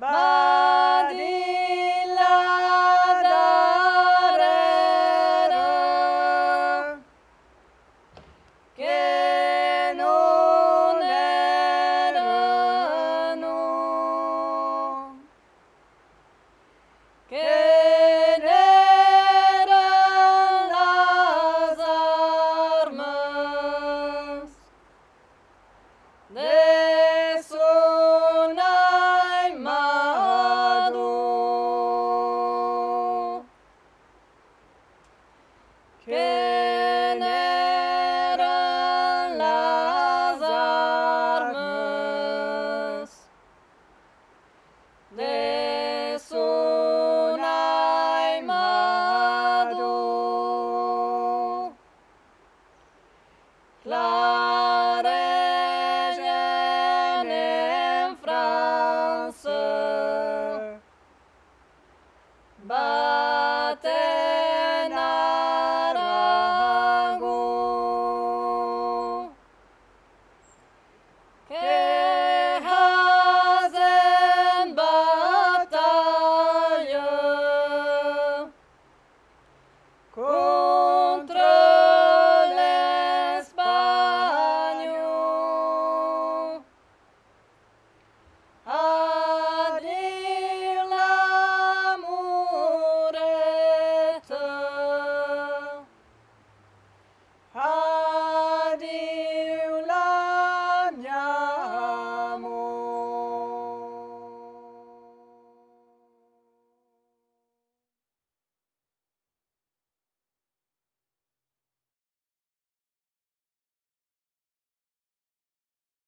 Bye. Bye. Cool.